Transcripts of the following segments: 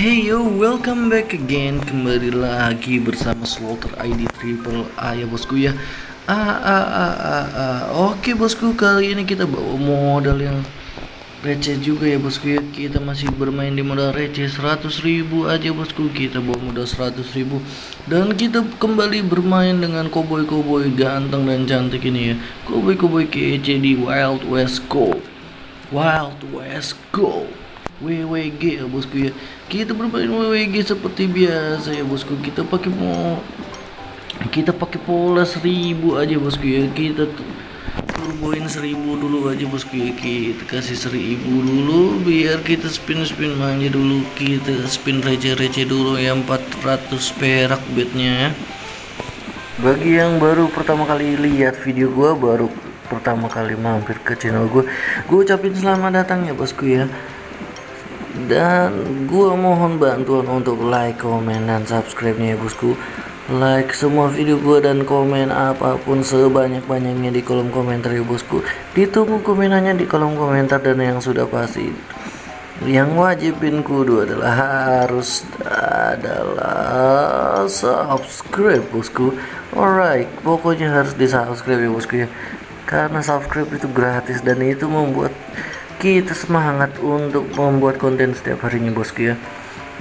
Hey yo, welcome back again. Kembali lagi bersama Slaughter ID Triple A ya bosku ya. Ah, ah, ah, ah, ah. Oke bosku, kali ini kita bawa modal yang receh juga ya bosku ya. Kita masih bermain di modal receh 100 ribu aja bosku. Kita bawa modal 100 ribu. Dan kita kembali bermain dengan koboi-koboi ganteng dan cantik ini ya. Koboi-koboi kece di Wild West Go. Wild West Go WWG ya bosku ya. Kita bermain WWG seperti biasa ya bosku. Kita pakai mau kita pakai pola seribu aja bosku ya. Kita turboin seribu dulu aja bosku ya. Kita kasih seribu dulu biar kita spin spin manja dulu. Kita spin receh-receh dulu ya 400 perak bednya ya. Bagi yang baru pertama kali lihat video gua baru pertama kali mampir ke channel gua gua ucapin selamat datang ya bosku ya dan gua mohon bantuan untuk like, komen, dan subscribe-nya ya bosku. Like semua video gua dan komen apa pun sebanyak-banyaknya di kolom komentar ya bosku. Ditunggu komenannya di kolom komentar dan yang sudah pasti. Yang wajibin kudu adalah harus adalah subscribe bosku. Alright pokoknya harus di subscribe ya bosku ya. Karena subscribe itu gratis dan itu membuat kita semangat untuk membuat konten setiap harinya bosku ya.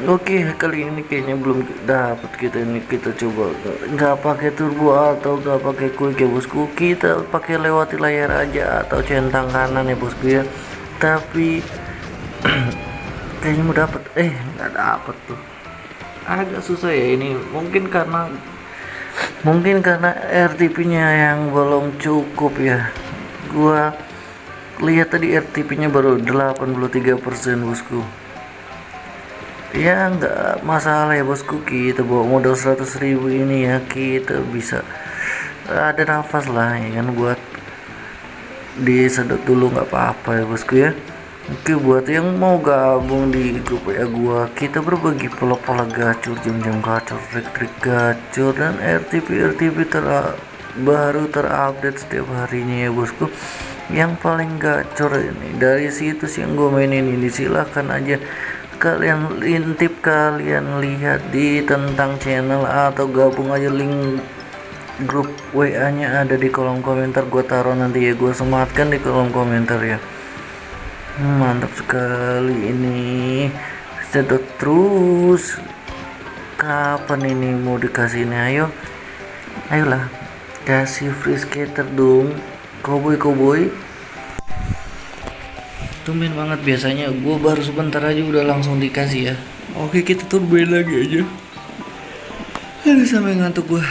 Oke kali ini kayaknya belum dapat kita ini. Kita coba nggak pakai turbo atau nggak pakai quick ya bosku. Kita pakai lewati layar aja atau centang kanan ya bosku ya. Tapi kayaknya mau dapat eh nggak dapat tuh. Agak susah ya ini. Mungkin karena mungkin karena RTP nya yang belum cukup ya. Gua lihat tadi RTP nya baru 83% bosku. Ya nggak masalah ya bosku. Kita bawa modal 100.000 ini ya kita bisa ada nafas lah ya kan buat disedot dulu nggak apa-apa ya bosku ya. Oke buat yang mau gabung di grup ya gua kita berbagi pola-pola gacor jam-jam gacor trik-trik gacor dan RTP RTP ter baru terupdate setiap harinya ya bosku yang paling gacor ini dari situs yang gue mainin ini silahkan aja kalian intip kalian lihat di tentang channel atau gabung aja link grup WA nya ada di kolom komentar. Gue taruh nanti ya gue sematkan di kolom komentar ya. Mantap sekali ini. Sedot terus. Kapan ini mau dikasih ini ayo. Ayolah kasih free skater dong Cowboy cowboy tumben banget biasanya. Gue baru sebentar aja udah langsung dikasih ya. Oke kita turboin lagi aja. Aduh sampai ngantuk gue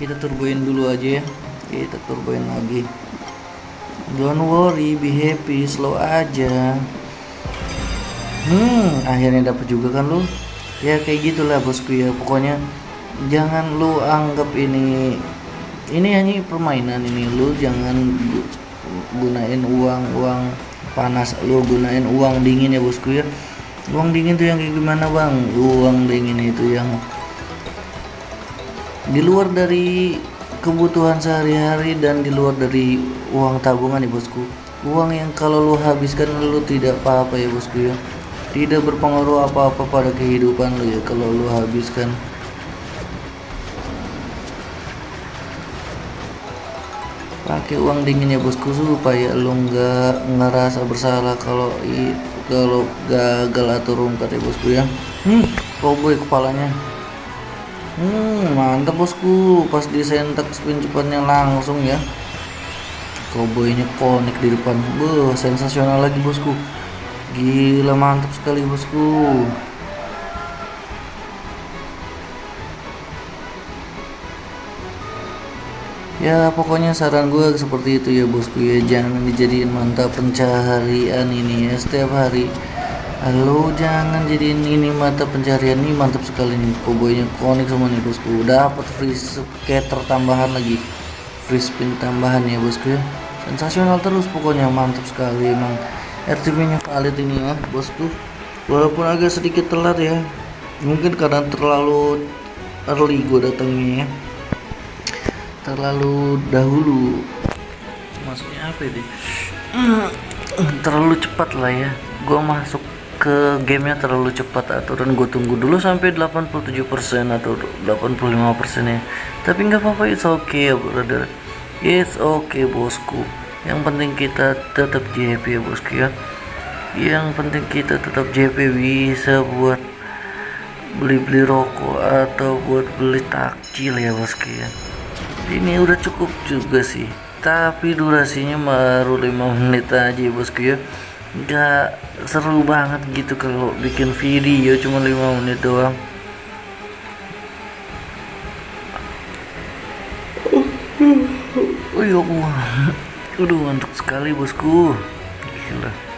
kita turboin dulu aja ya. Kita turboin lagi. Don't worry be happy slow aja. Hmm akhirnya dapet juga kan lu? Ya kayak gitulah bosku ya. Pokoknya jangan lu anggap ini ini hanya permainan ini lu jangan gunain uang uang panas. Lu gunain uang dingin ya bosku ya uang dingin tuh yang kayak gimana bang? Uang dingin itu yang di luar dari kebutuhan sehari-hari dan di luar dari uang tabungan ya bosku uang yang kalau lu habiskan lu tidak apa-apa ya bosku ya tidak berpengaruh apa-apa pada kehidupan lu ya kalau lu habiskan pakai uang dingin ya bosku supaya lu nggak ngerasa bersalah kalau kalau gagal atau rungkat ya bosku ya. Hmm cowboy kepalanya. Hmm mantap bosku. Pas disentak spin cepatnya langsung ya. Cowboynya konek di depan. Beuh, sensasional lagi bosku. Gila mantap sekali bosku ya pokoknya saran gue seperti itu ya bosku ya. Jangan dijadiin mantap pencaharian ini ya setiap hari. Halo jangan jadiin ini mata pencarian ini mantap sekali nih. Koboynya konik semua nih bosku. Dapat free scatter tambahan lagi. Free spin tambahan ya bosku ya. Sensasional terus pokoknya mantap sekali emang. RTP nya valid ini ya bosku. Walaupun agak sedikit telat ya. Mungkin karena terlalu early gue datangnya ya terlalu dahulu. Maksudnya apa ini terlalu cepat lah ya. Gue masuk ke gamenya terlalu cepat. Aturan gue tunggu dulu sampai 87% atau 85% ya. Tapi nggak apa-apa it's okay ya brother. It's okay bosku. Yang penting kita tetap JP ya bosku ya. Yang penting kita tetap JP bisa buat beli-beli rokok atau buat beli takjil ya bosku ya ini udah cukup juga sih. Tapi durasinya baru 5 menit aja bosku ya. Nggak seru banget gitu kalau bikin video cuma 5 menit doang. Allah Udah ngantuk sekali bosku. Gila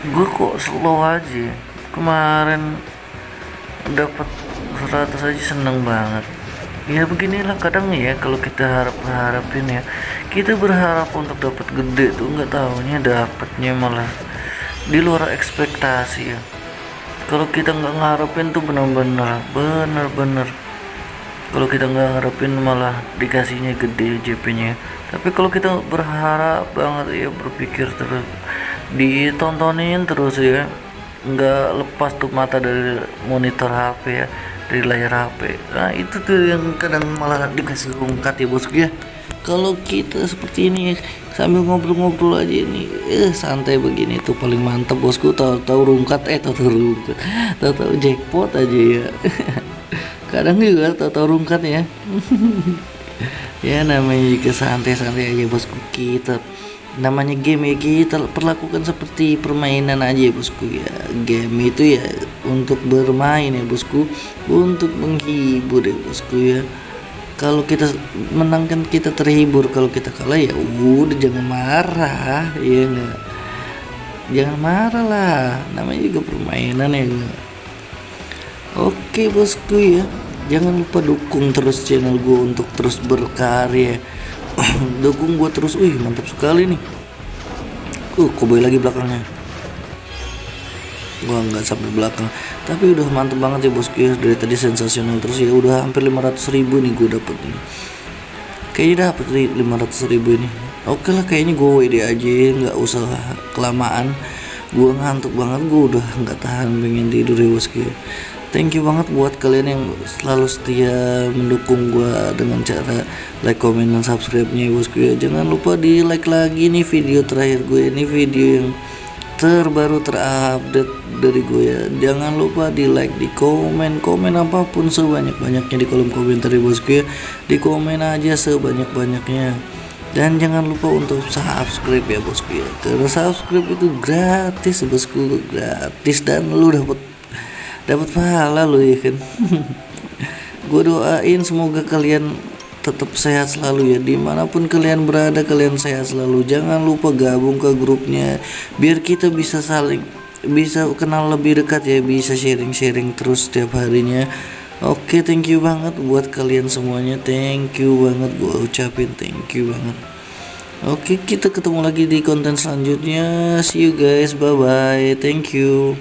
Gue kok slow aja. Kemarin dapat 100 aja seneng banget. Ya beginilah kadang ya kalau kita harap harapin ya. Kita berharap untuk dapat gede tuh nggak tahunya dapatnya malah di luar ekspektasi ya. Kalau kita nggak ngarepin tuh benar-benar benar-benar. Kalau kita nggak ngarepin malah dikasihnya gede JP nya tapi kalau kita berharap banget ya berpikir terus ditontonin terus ya. Nggak lepas tuh mata dari monitor HP ya dari layar HP nah itu tuh yang kadang malah dikasih rungkat ya bosku ya. Kalau kita seperti ini sambil ngobrol-ngobrol aja ini eh santai begini tuh paling mantep bosku. Tahu-tahu rungkat eh tahu-tahu rungkat. Tahu-tahu jackpot aja ya. Kadang juga tahu-tahu rungkat ya. Ya namanya juga santai-santai aja bosku. Kita namanya game ya kita perlakukan seperti permainan aja ya bosku ya. Game itu ya untuk bermain ya bosku. Untuk menghibur ya bosku ya. Kalau kita menang kan kita terhibur kalau kita kalah ya udah jangan marah ya enggak jangan marah lah namanya juga permainan ya enggak oke bosku ya. Jangan lupa dukung terus channel gue untuk terus berkarya dukung gue terus. Wih mantap sekali nih. Uh koboi lagi belakangnya. Gua nggak sampai belakang. Tapi udah mantep banget ya bosku ya dari tadi sensasional terus ya. Udah hampir 500 ribu nih gue dapet nih. Kayaknya dapet nih 500 ribu ini. Oke lah kayaknya gue WD aja nggak usah kelamaan gue ngantuk banget gue udah nggak tahan pengen tidur ya bosku ya thank you banget buat kalian yang selalu setia mendukung gue dengan cara like, comment, dan subscribe-nya ya bosku ya jangan lupa di like lagi nih video terakhir gue ini video yang terbaru terupdate dari gue ya. Jangan lupa di like di komen komen apa pun sebanyak banyaknya di kolom komentar ya bosku ya di komen aja sebanyak banyaknya dan jangan lupa untuk subscribe ya bosku ya karena subscribe itu gratis bosku gratis dan lu dapat dapat pahala lu ya kan? Gue doain semoga kalian tetap sehat selalu ya. Di mana pun kalian berada kalian sehat selalu. Jangan lupa gabung ke grupnya biar kita bisa saling bisa kenal lebih dekat ya bisa sharing-sharing terus setiap harinya oke okay, thank you banget buat kalian semuanya. Thank you banget gue ucapin thank you banget. Oke okay, kita ketemu lagi di konten selanjutnya. See you guys bye bye thank you